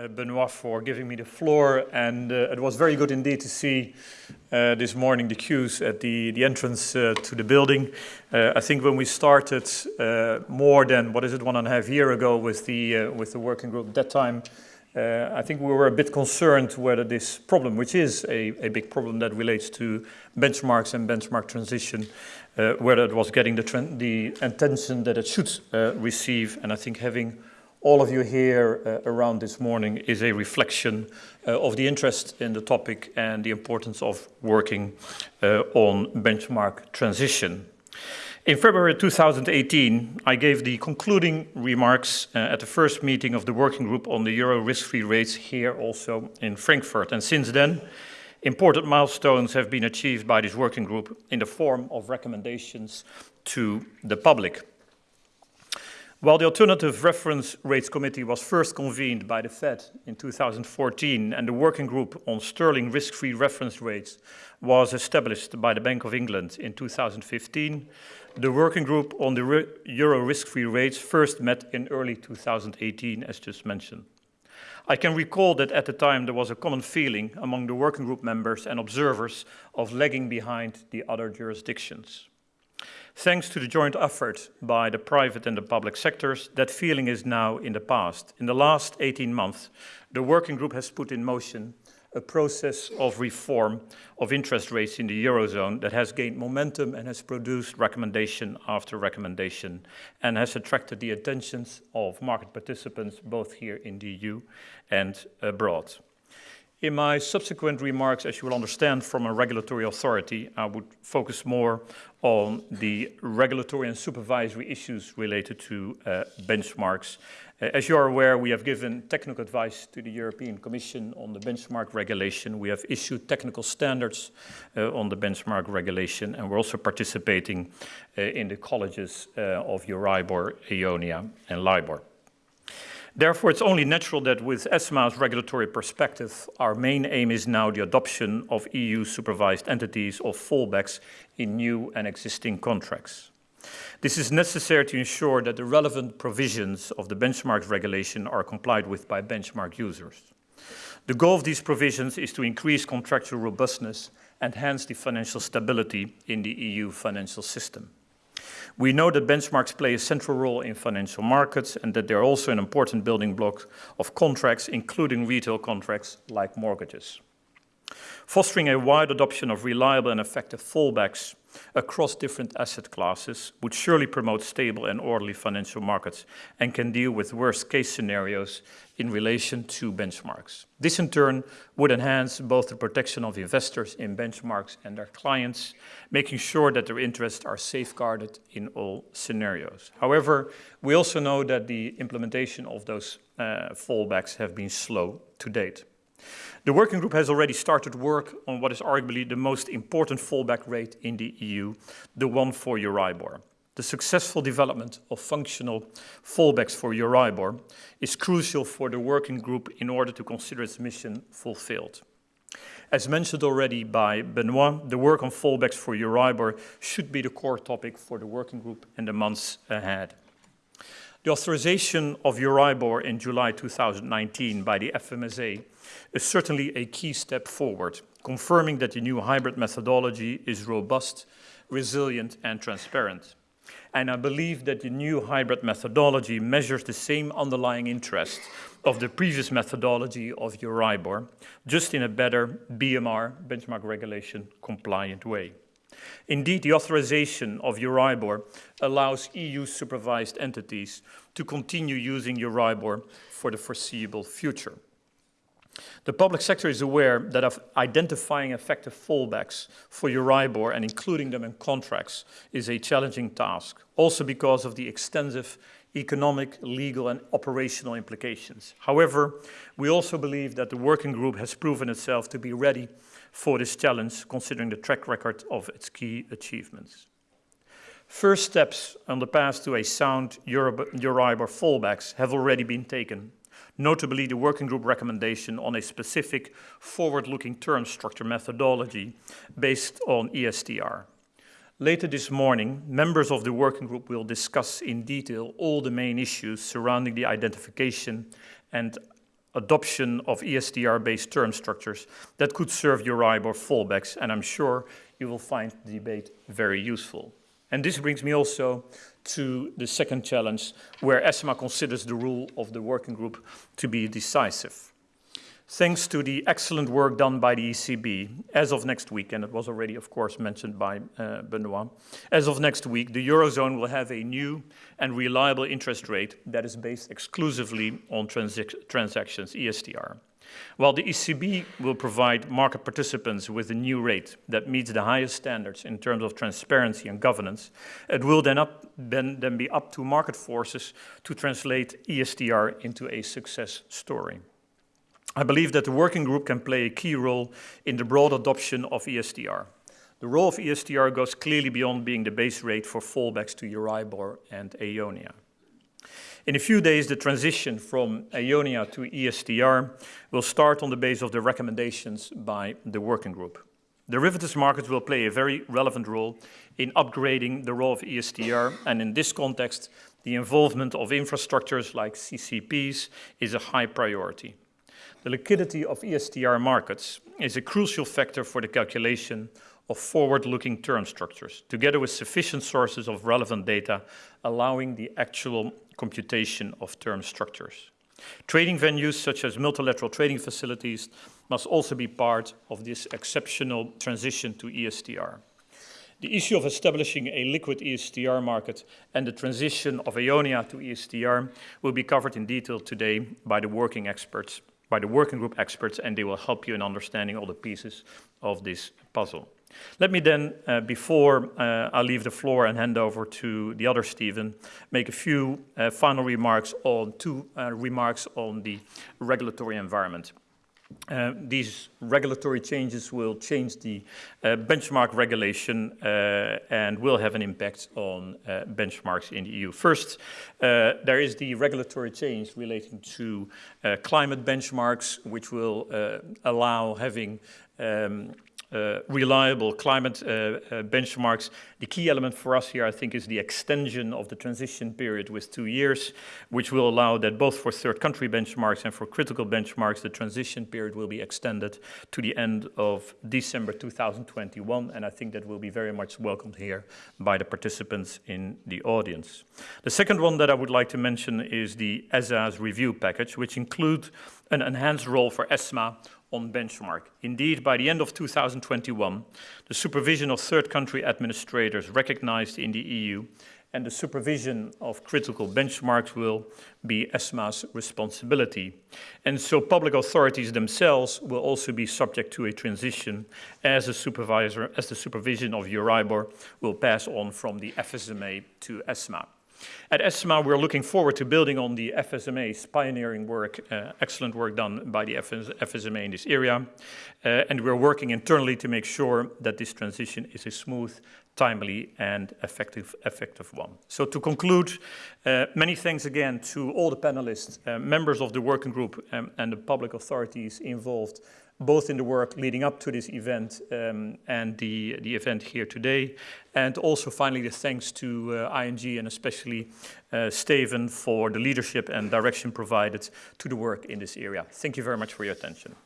uh, Benoit, for giving me the floor. And uh, it was very good indeed to see uh, this morning the queues at the, the entrance uh, to the building. Uh, I think when we started uh, more than, what is it, one and a half year ago with the, with the working group, at that time, I think we were a bit concerned whether this problem, which is a, a big problem that relates to benchmarks and benchmark transition, whether it was getting the, the attention that it should receive. And I think having all of you here uh, around this morning is a reflection uh, of the interest in the topic and the importance of working uh, on benchmark transition. In February 2018, I gave the concluding remarks uh, at the first meeting of the working group on the euro risk-free rates here also in Frankfurt. And since then, important milestones have been achieved by this working group in the form of recommendations to the public. While the Alternative Reference Rates Committee was first convened by the Fed in 2014 and the Working Group on Sterling Risk-Free Reference Rates was established by the Bank of England in 2015, the Working Group on the Euro Risk-Free Rates first met in early 2018, as just mentioned. I can recall that at the time there was a common feeling among the Working Group members and observers of lagging behind the other jurisdictions. Thanks to the joint effort by the private and the public sectors, that feeling is now in the past. In the last 18 months, the working group has put in motion a process of reform of interest rates in the Eurozone that has gained momentum and has produced recommendation after recommendation and has attracted the attentions of market participants both here in the EU and abroad. In my subsequent remarks, as you will understand from a regulatory authority, I would focus more on the regulatory and supervisory issues related to uh, benchmarks. Uh, as you are aware, we have given technical advice to the European Commission on the benchmark regulation. We have issued technical standards uh, on the benchmark regulation, and we're also participating uh, in the colleges uh, of Euribor, EONIA, and LIBOR. Therefore, it's only natural that with ESMA's regulatory perspective, our main aim is now the adoption of EU-supervised entities or fallbacks in new and existing contracts. This is necessary to ensure that the relevant provisions of the benchmark regulation are complied with by benchmark users. The goal of these provisions is to increase contractual robustness and hence the financial stability in the EU financial system. We know that benchmarks play a central role in financial markets and that they're also an important building block of contracts, including retail contracts like mortgages. Fostering a wide adoption of reliable and effective fallbacks across different asset classes would surely promote stable and orderly financial markets and can deal with worst case scenarios in relation to benchmarks. This in turn would enhance both the protection of investors in benchmarks and their clients, making sure that their interests are safeguarded in all scenarios. However, we also know that the implementation of those uh, fallbacks have been slow to date. The working group has already started work on what is arguably the most important fallback rate in the EU, the one for Euribor. The successful development of functional fallbacks for Euribor is crucial for the working group in order to consider its mission fulfilled. As mentioned already by Benoit, the work on fallbacks for Euribor should be the core topic for the working group in the months ahead. The authorization of Euribor in July 2019 by the FSMA is certainly a key step forward, confirming that the new hybrid methodology is robust, resilient and transparent. And I believe that the new hybrid methodology measures the same underlying interest of the previous methodology of Euribor, just in a better BMR, benchmark regulation, compliant way. Indeed, the authorization of Euribor allows EU-supervised entities to continue using Euribor for the foreseeable future. The public sector is aware that of identifying effective fallbacks for Euribor and including them in contracts is a challenging task, also because of the extensive economic, legal and operational implications. However, we also believe that the working group has proven itself to be ready for this challenge, considering the track record of its key achievements. First steps on the path to a sound Euribor fallbacks have already been taken notably the working group recommendation on a specific forward-looking term structure methodology based on ESTR. Later this morning, members of the working group will discuss in detail all the main issues surrounding the identification and adoption of ESTR-based term structures that could serve Euribor fallbacks, and I'm sure you will find the debate very useful. And this brings me also to the second challenge, where ESMA considers the rule of the working group to be decisive. Thanks to the excellent work done by the ECB, as of next week, and it was already, of course, mentioned by uh, Benoit, as of next week, the Eurozone will have a new and reliable interest rate that is based exclusively on transactions, ESTR. While the ECB will provide market participants with a new rate that meets the highest standards in terms of transparency and governance, it will then, up, then, then be up to market forces to translate ESTR into a success story. I believe that the working group can play a key role in the broad adoption of ESTR. The role of ESTR goes clearly beyond being the base rate for fallbacks to Euribor and Eonia. In a few days, the transition from Eonia to ESTR will start on the basis of the recommendations by the working group. Derivatives markets will play a very relevant role in upgrading the role of ESTR, and in this context, the involvement of infrastructures like CCPs is a high priority. The liquidity of ESTR markets is a crucial factor for the calculation of forward-looking term structures, together with sufficient sources of relevant data allowing the actual computation of term structures. Trading venues such as multilateral trading facilities must also be part of this exceptional transition to ESTR. The issue of establishing a liquid ESTR market and the transition of Eonia to ESTR will be covered in detail today by the working experts by the working group experts, and they will help you in understanding all the pieces of this puzzle. Let me then, uh, before uh, I leave the floor and hand over to the other Stephen, make a few uh, final remarks on two uh, remarks on the regulatory environment. Uh, these regulatory changes will change the uh, benchmark regulation uh, and will have an impact on uh, benchmarks in the EU. First, uh, there is the regulatory change relating to climate benchmarks, which will allow having um, reliable climate uh, uh, benchmarks. The key element for us here, I think, is the extension of the transition period with two years, which will allow that both for third country benchmarks and for critical benchmarks, the transition period will be extended to the end of December 2021, and I think that will be very much welcomed here by the participants in the audience. The second one that I would like to mention is the ESA's review package, which include an enhanced role for ESMA on benchmark. Indeed, by the end of 2021, the supervision of third country administrators recognized in the EU and the supervision of critical benchmarks will be ESMA's responsibility. And so public authorities themselves will also be subject to a transition as a supervisor, as the supervision of Euribor will pass on from the FSMA to ESMA. At ESMA, we're looking forward to building on the FSMA's pioneering work, uh, excellent work done by the FS FSMA in this area, uh, and we're working internally to make sure that this transition is a smooth, timely, and effective, effective one. So to conclude, uh, many thanks again to all the panelists, uh, members of the working group, um, and the public authorities involved both in the work leading up to this event um, and the, the event here today. And also finally the thanks to uh, ING and especially uh, Steven for the leadership and direction provided to the work in this area. Thank you very much for your attention.